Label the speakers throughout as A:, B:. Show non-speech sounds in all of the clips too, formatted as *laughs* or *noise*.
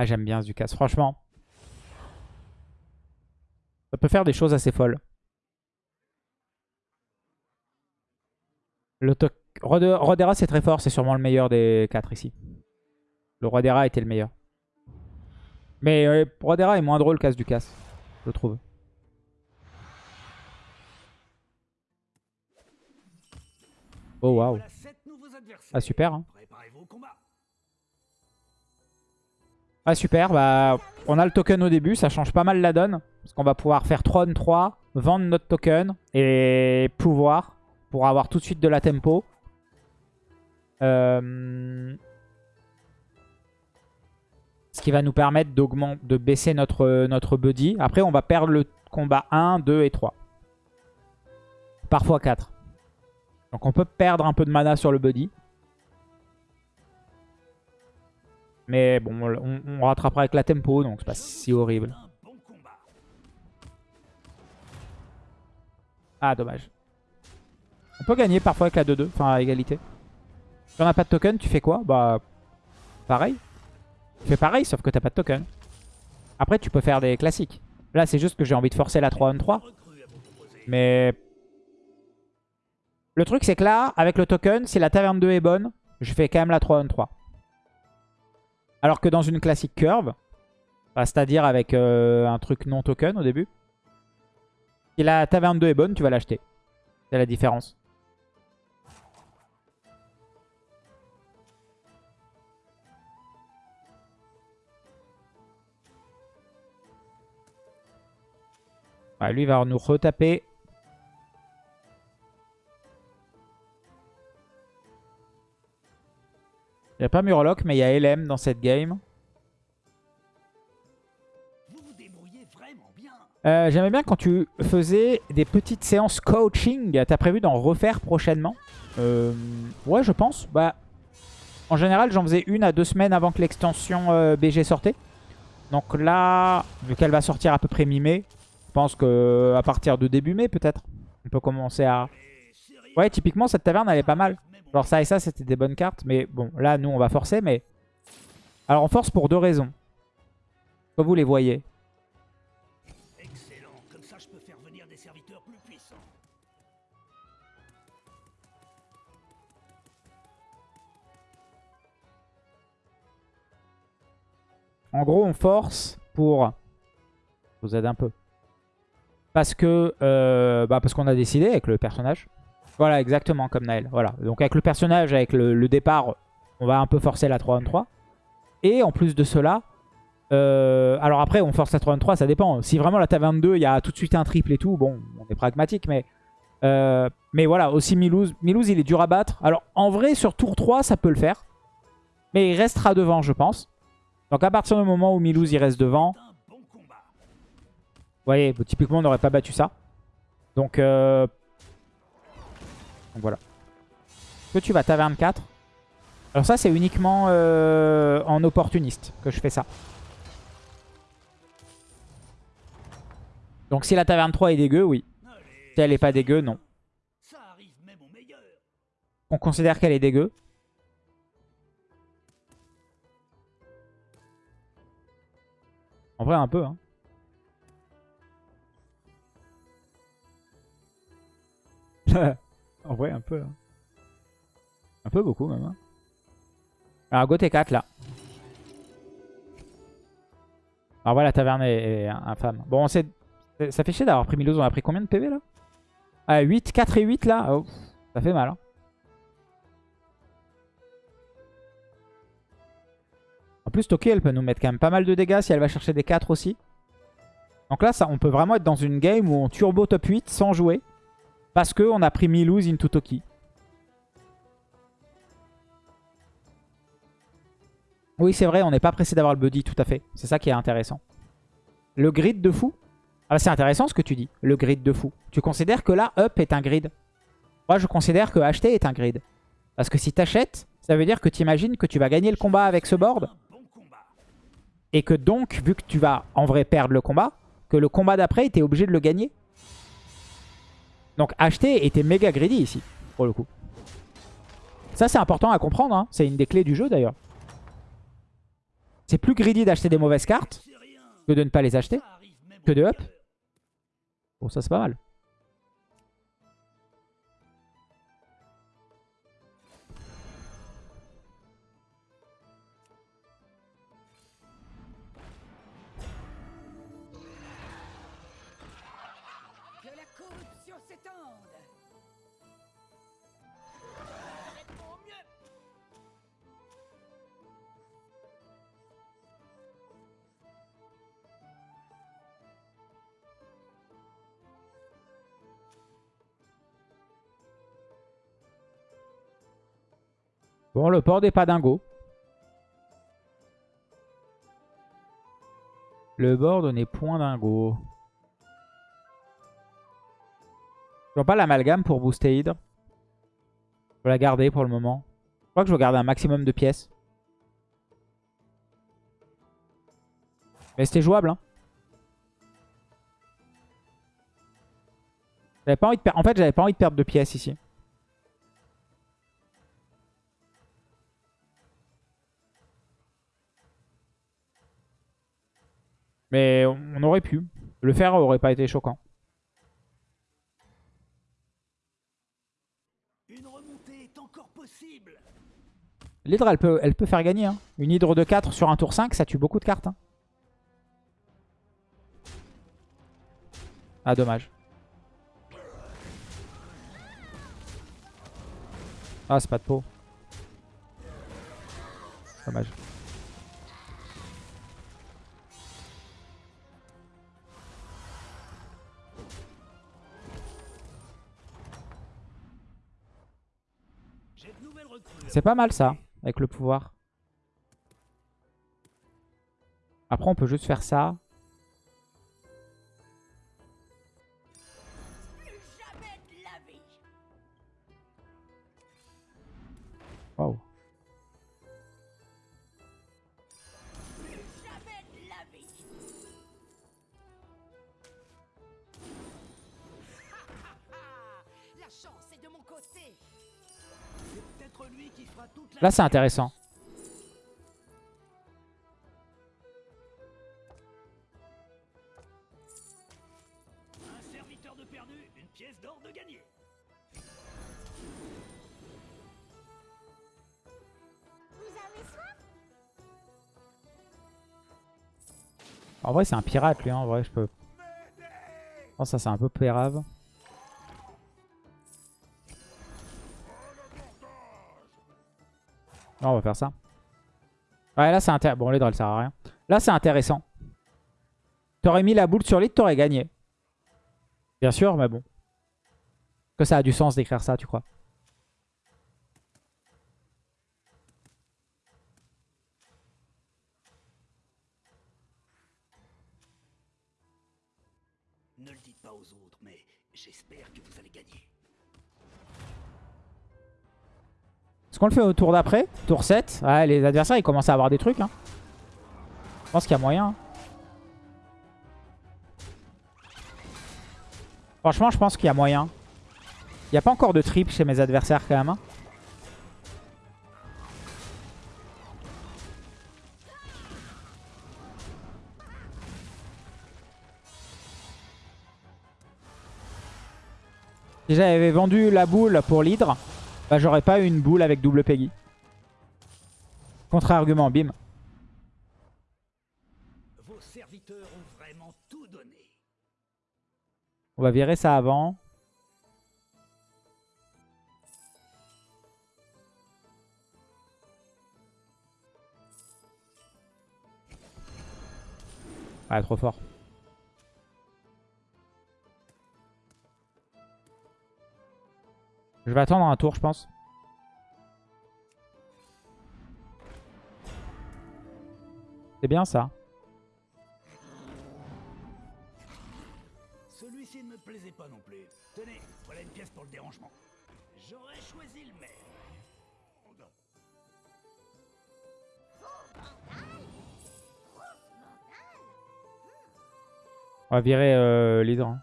A: Ah, j'aime bien Ducasse, franchement. Ça peut faire des choses assez folles. Le Rodera, c'est très fort. C'est sûrement le meilleur des 4 ici. Le Rodera était le meilleur. Mais euh, Rodera est moins drôle qu'As Ducasse, je trouve. Oh waouh. Ah super. Hein. Ah super, bah on a le token au début, ça change pas mal la donne. Parce qu'on va pouvoir faire Tron 3, vendre notre token et pouvoir pour avoir tout de suite de la tempo. Euh, ce qui va nous permettre de baisser notre, notre buddy. Après on va perdre le combat 1, 2 et 3. Parfois 4. Donc on peut perdre un peu de mana sur le buddy. Mais bon, on, rattrapera avec la tempo, donc c'est pas si horrible. Ah, dommage. On peut gagner parfois avec la 2-2, enfin à égalité. Si on n'a pas de token, tu fais quoi? Bah, pareil. Tu fais pareil, sauf que t'as pas de token. Après, tu peux faire des classiques. Là, c'est juste que j'ai envie de forcer la 3-1-3. Mais le truc, c'est que là, avec le token, si la taverne 2 est bonne, je fais quand même la 3 on 3. Alors que dans une classique curve, bah, c'est-à-dire avec euh, un truc non token au début, si la taverne 2 est bonne, tu vas l'acheter. C'est la différence. lui, va nous retaper Il n'y a pas Murloc, mais il y a LM dans cette game. Euh, J'aimais bien quand tu faisais des petites séances coaching. T'as prévu d'en refaire prochainement euh, Ouais, je pense. Bah, en général, j'en faisais une à deux semaines avant que l'extension euh, BG sortait. Donc là, vu qu'elle va sortir à peu près mi-mai, je pense qu'à partir de début mai peut-être, on peut commencer à... Ouais, typiquement, cette taverne, elle est pas mal. Genre ça et ça, c'était des bonnes cartes. Mais bon, là, nous, on va forcer. Mais Alors, on force pour deux raisons. Comme vous les voyez. Excellent. Comme ça, je peux faire venir des serviteurs plus puissants. En gros, on force pour... Je vous aide un peu. Parce que euh, bah parce qu'on a décidé avec le personnage. Voilà, exactement comme Naël. Voilà. Donc avec le personnage, avec le, départ, on va un peu forcer la 3-1-3. Et en plus de cela, euh, alors après, on force la 3-1-3, ça dépend. Si vraiment la taverne 2, il y a tout de suite un triple et tout, bon, on est pragmatique, mais... Euh, mais voilà, aussi Milouz. Milouz, il est dur à battre. Alors, en vrai, sur tour 3, ça peut le faire. Mais il restera devant, je pense. Donc, à partir du moment où Milouz, il reste devant... Vous voyez, typiquement, on n'aurait pas battu ça. Donc, euh, donc voilà. Que tu vas taverne 4. Alors ça, c'est uniquement euh, en opportuniste que je fais ça. Donc si la taverne 3 est dégueu, oui. Si elle est pas dégueu, non. On considère qu'elle est dégueu. En vrai, un peu. Hein. *laughs* En vrai, un peu. Hein. Un peu beaucoup même. Alors, go T4 là. Alors voilà, la taverne est, infâme. Bon, on sait... ça fait chier d'avoir pris Milos. On a pris combien de PV là? Ah, 8, 4 et 8 là. Oh, ça fait mal. Hein. En plus, Toki, elle peut nous mettre quand même pas mal de dégâts si elle va chercher des 4 aussi. Donc là, ça, on peut vraiment être dans une game où on turbo top 8 sans jouer. Parce qu'on a pris Milouz into Toki. Oui, c'est vrai, on n'est pas pressé d'avoir le buddy, tout à fait. C'est ça qui est intéressant. Le grid de fou? Ah, C'est intéressant ce que tu dis, le grid de fou. Tu considères que là, up est un grid? Moi, je considère que acheter est un grid. Parce que si tu achètes, ça veut dire que tu imagines que tu vas gagner le combat avec ce board. Et que donc, vu que tu vas en vrai perdre le combat, que le combat d'après, tu es obligé de le gagner. Donc acheter était méga greedy ici, pour le coup. Ça, c'est important à comprendre. Hein. C'est une des clés du jeu, d'ailleurs. C'est plus greedy d'acheter des mauvaises cartes que de ne pas les acheter. Que de up. Bon, ça c'est pas mal. Bon, le board n'est pas dingo. Le board n'est point dingo. Je vois pas l'amalgame pour booster Hydre. Je vais la garder pour le moment. Je crois que je vais garder un maximum de pièces. Mais c'était jouable. Hein. Pas envie de. En fait, j'avais pas envie de perdre de pièces ici. Mais on aurait pu. Le faire aurait pas été choquant.
B: Une remontée est encore possible.
A: L'hydre, elle peut, elle peut faire gagner. hein. Une hydre de 4 sur un tour 5, ça tue beaucoup de cartes. hein. Ah, dommage. Ah, c'est pas de peau. Dommage. C'est pas mal ça, avec le pouvoir. Après, on peut juste faire ça.
C: De la Vous avez soif?
A: En vrai, c'est un pirate, lui. hein. En vrai, je peux... Je pense que ça, c'est un peu pérave. Non, on va faire ça. Ouais, là, c'est intéressant. Bon, les ça sert à rien. Là, c'est intéressant. T'aurais mis la boule sur l'île, t'aurais gagné. Bien sûr, mais bon. Que ça a du sens d'écrire ça, tu crois? Est-ce qu'on le fait au tour d'après Tour 7 Ouais, les adversaires, ils commencent à avoir des trucs. Je pense qu'il y a moyen. Franchement, je pense qu'il y a moyen. Il n'y a pas encore de trip chez mes adversaires quand même. hein. Si j'avais vendu la boule pour l'hydre, bah, j'aurais pas eu une boule avec double Peggy. Contre-argument, bim.
B: Vos serviteurs ont vraiment tout donné.
A: On va virer ça avant. Ah, trop fort. Je vais attendre un tour, je pense. C'est bien ça.
B: Celui-ci ne me plaisait pas non plus. Tenez, voilà une pièce pour le dérangement. J'aurais choisi le maire.
A: On va virer euh, l'hydre. hein.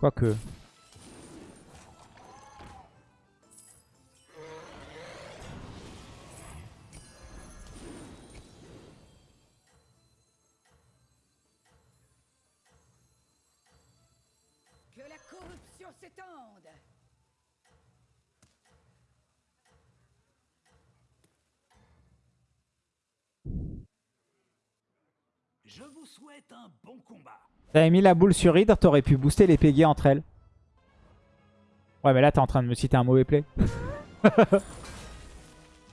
B: 꽉크 그
A: T'avais mis la boule sur Hydre, t'aurais pu booster les Peggy entre elles. Ouais, mais là, t'es en train de me citer un mauvais play. *laughs* Ça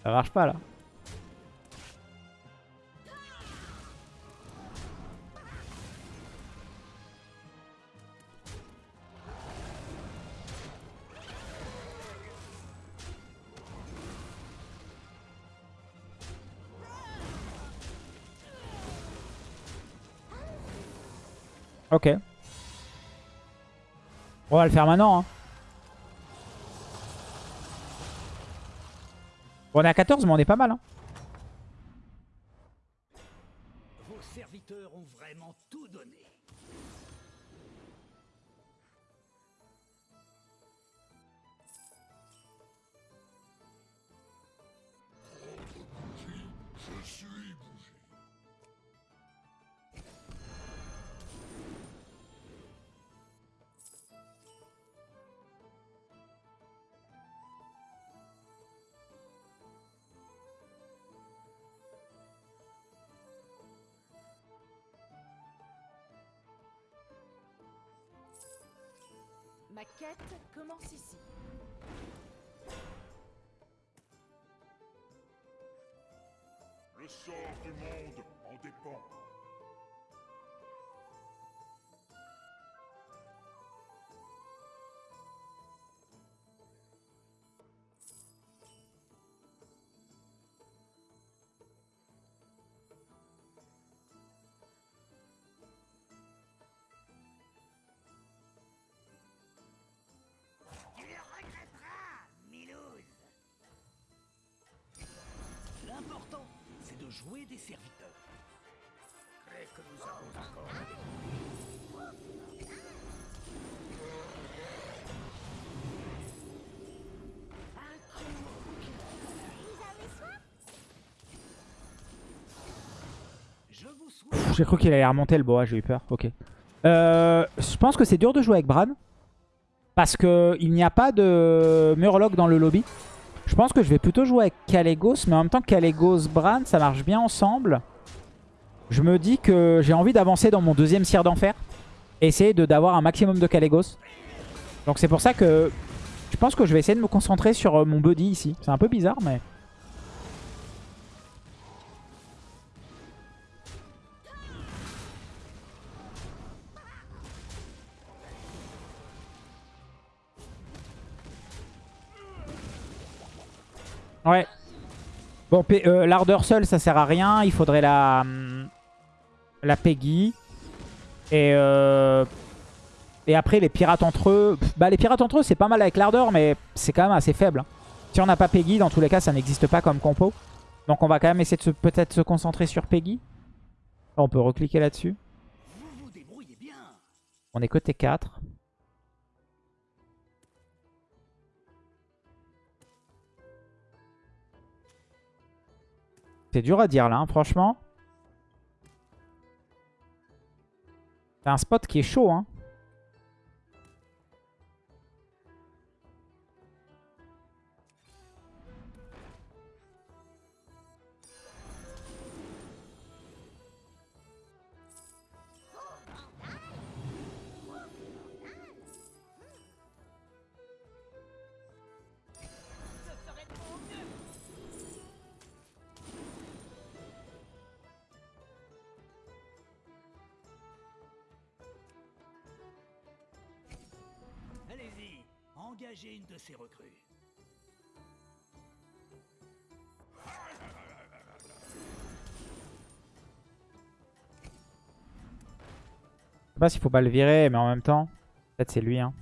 A: marche pas, là. Ok. On va le faire maintenant. Hein. On est à 14, mais on est pas mal. Hein.
B: Vos serviteurs ont vraiment
D: Ma quête commence ici.
E: Le sort du monde en dépend.
B: De jouer des serviteurs. Crève que nous avons
A: J'ai cru qu'il allait remonter le bois, j'ai eu peur. Ok. Euh, je pense que c'est dur de jouer avec Bran. Parce qu'il n'y a pas de Murloc dans le lobby. Je pense que je vais plutôt jouer avec Kalégos. Mais en même temps, Kalégos, Bran, ça marche bien ensemble. Je me dis que j'ai envie d'avancer dans mon deuxième cire d'enfer. Essayer de- d'avoir un maximum de Kalégos. Donc c'est pour ça que je pense que je vais essayer de me concentrer sur euh, mon buddy ici. C'est un peu bizarre, mais... Ouais. Bon, euh, l'ardeur seule, ça sert à rien. Il faudrait la, Peggy. Et, euh, et après, les pirates entre eux. Bah, les pirates entre eux, c'est pas mal avec l'ardeur, mais c'est quand même assez faible. hein. Si on n'a pas Peggy, dans tous les cas, ça n'existe pas comme compo. Donc, on va quand même essayer de peut-être se concentrer sur Peggy. On peut recliquer là-dessus. On est côté 4. C'est dur à dire là, hein, franchement. C'est un spot qui est chaud. Hein.
B: Engagez une de ces recrues.
A: Je sais pas s'il faut pas le virer, mais en même temps, peut-être c'est lui. Hein.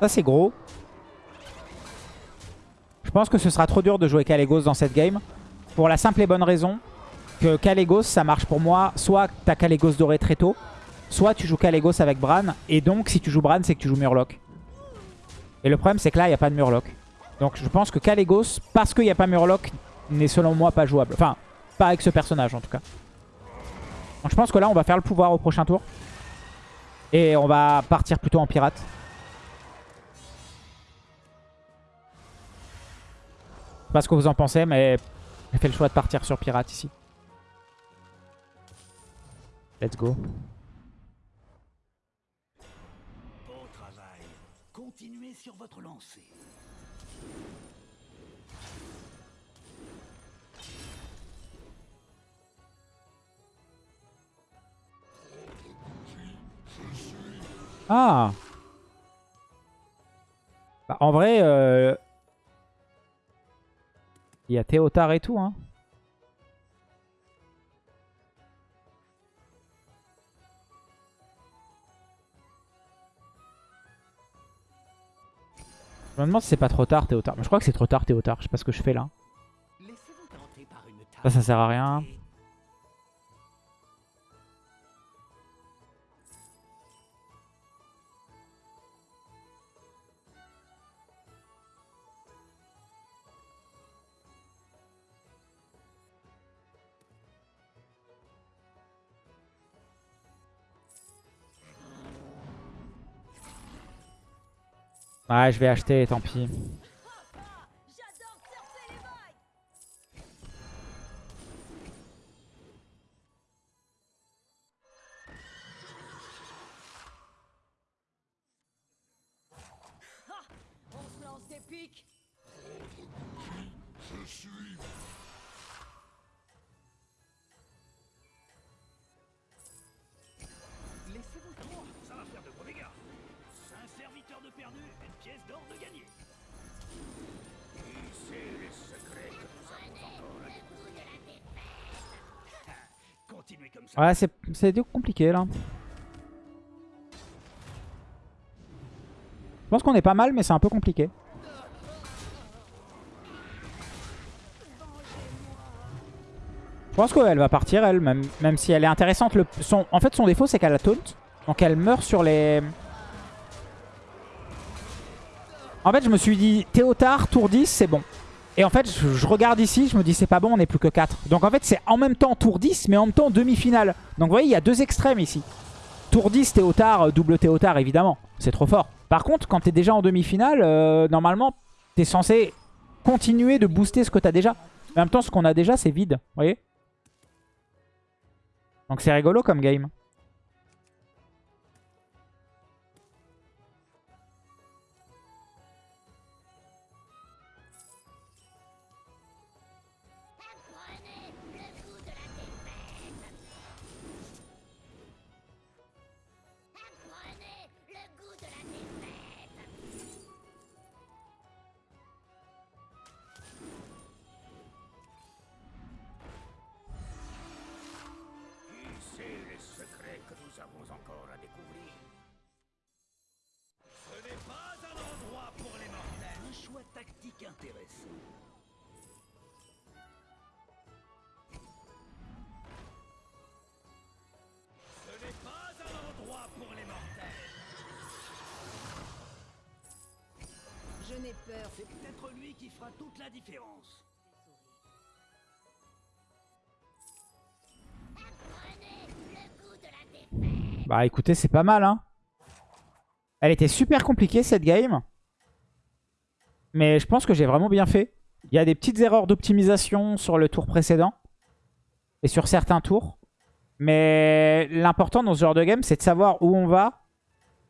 A: Ça, c'est gros. Je pense que ce sera trop dur de jouer Kalégos dans cette game. Pour la simple et bonne raison que Kalégos, ça marche pour moi. Soit t'as Kalégos doré très tôt, soit tu joues Kalégos avec Bran. Et donc, si tu joues Bran, c'est que tu joues Murloc. Et le problème, c'est que là, il n'y a pas de Murloc. Donc, je pense que Kalégos, parce qu'il n'y a pas Murloc, n'est selon moi pas jouable. Enfin, pas avec ce personnage, en tout cas. Donc, je pense que là, on va faire le pouvoir au prochain tour. Et on va partir plutôt en pirate. Sais pas ce que vous en pensez, mais j'ai fait le choix de partir sur pirate ici. Let's go.
B: Beau travail. Continuez sur votre lancée.
A: Ah Bah, En vrai, euh, il y a Théotard et tout. Hein. Je me demande si c'est pas trop tard Théotard. Mais je crois que c'est trop tard Théotard. Je sais pas ce que je fais là. Ça, ça sert à rien. Ouais, je vais acheter, tant pis. Ouais, c'est compliqué là. Je pense qu'on est pas mal, mais c'est un peu compliqué. Je pense qu'elle va partir, elle, même, même si elle est intéressante. Le, son, en fait, son défaut, c'est qu'elle a taunt. Donc elle meurt sur les... En fait, je me suis dit, Théotard, tour 10, c'est bon. Et en fait, je, regarde ici, je me dis, c'est pas bon, on n'est plus que 4. Donc en fait, c'est en même temps tour 10, mais en même temps demi-finale. Donc vous voyez, il y a deux extrêmes ici. Tour 10, Théotard, euh, double Théotard, évidemment. C'est trop fort. Par contre, quand t'es déjà en demi-finale, euh, normalement, t'es censé continuer de booster ce que t'as déjà. En même temps, ce qu'on a déjà, c'est vide. Vous voyez? Donc c'est rigolo comme game.
D: N'ai peur.
B: C'est peut-être lui qui fera toute la différence.
C: Apprenez le goût de la défaite
A: Bah écoutez, c'est pas mal. Hein. Elle était super compliquée cette game. Mais je pense que j'ai vraiment bien fait. Il y a des petites erreurs d'optimisation sur le tour précédent. Et sur certains tours. Mais l'important dans ce genre de game, c'est de savoir où on va.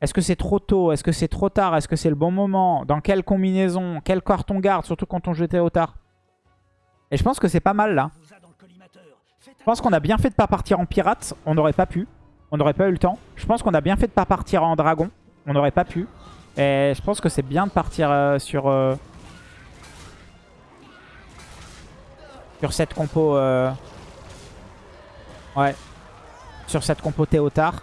A: Est-ce que c'est trop tôt? Est-ce que c'est trop tard? Est-ce que c'est le bon moment? Dans quelle combinaison? Quelle carte on garde? Surtout quand on jetait au tard. Et je pense que c'est pas mal là. Je pense qu'on a bien fait de pas partir en pirate. On n'aurait pas pu. On n'aurait pas eu le temps. Je pense qu'on a bien fait de pas partir en dragon. On n'aurait pas pu. Et je pense que c'est bien de partir euh, sur... euh, sur cette compo... euh, Ouais. Sur cette compo Théotard.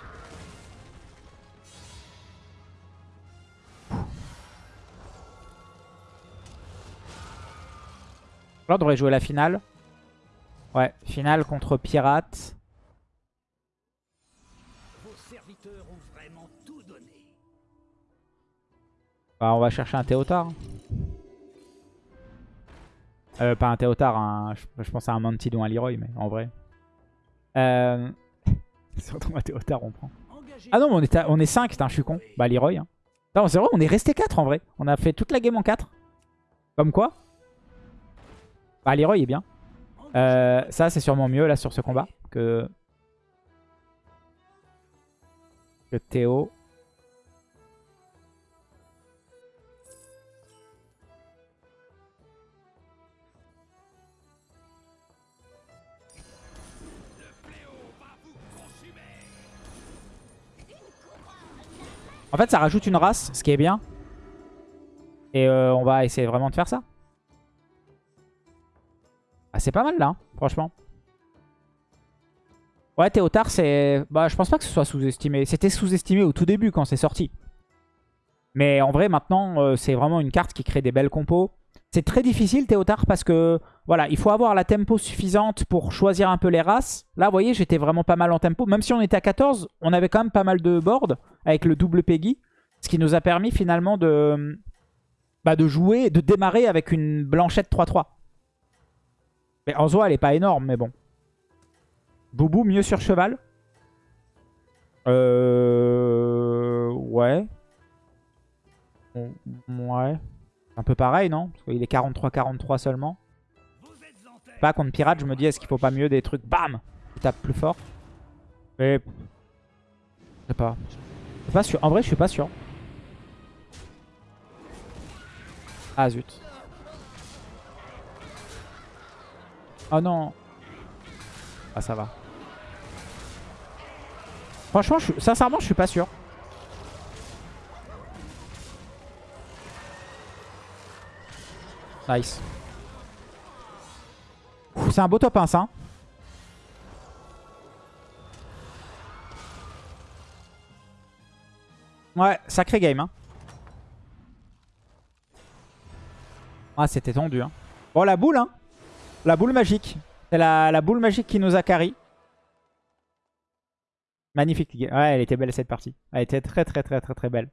A: Là, on devrait jouer la finale. Ouais, finale contre Pirate.
B: Vos serviteurs ont vraiment tout donné.
A: Bah, on va chercher un Théotard. Euh, pas un Théotard, un, je, pense à un Mantid ou un Leroy, mais en vrai. Euh... *laughs* Surtout un Théotard, on prend. Ah non, mais on est, à- on est 5, putain, je suis con. Bah, Leroy. Hein. Non, c'est vrai, on est resté 4 en vrai. On a fait toute la game en 4. Comme quoi Bah, Leroy est bien. Euh, ça, c'est sûrement mieux là sur ce combat que, que Théo. En fait, ça rajoute une race, ce qui est bien. Et euh, on va essayer vraiment de faire ça. Ah, c'est pas mal là, franchement. Ouais, Théotard, c'est... Bah, je pense pas que ce soit sous-estimé. C'était sous-estimé au tout début quand c'est sorti. Mais en vrai, maintenant, euh, c'est vraiment une carte qui crée des belles compos. C'est très difficile, Théotard, parce que... Voilà, il faut avoir la tempo suffisante pour choisir un peu les races. Là, vous voyez, j'étais vraiment pas mal en tempo. Même si on était à 14, on avait quand même pas mal de boards avec le double Peggy. Ce qui nous a permis finalement de... Bah, de jouer, de démarrer avec une blanchette 3-3. Mais en soi, elle est pas énorme, mais bon. Boubou, mieux sur cheval? Euh... Ouais. Ouais. Un peu pareil, non? Parce qu'il est 43-43 seulement. Pas contre pirate, je me dis, est-ce qu'il faut pas mieux des trucs, bam Qui tapent plus fort. Mais... Je sais pas. Pas sûr. En vrai, je suis pas sûr. Ah zut. Oh non. Ah ça va. Franchement, je, sincèrement, je suis pas sûr. Nice. C'est un beau top 1 ça. Ouais, sacré game. Hein. Ah, c'était tendu. Hein. Bon, la boule, hein. La boule magique. C'est la, boule magique qui nous a carry. Magnifique. Ouais, elle était belle cette partie. Elle était très très très très très belle.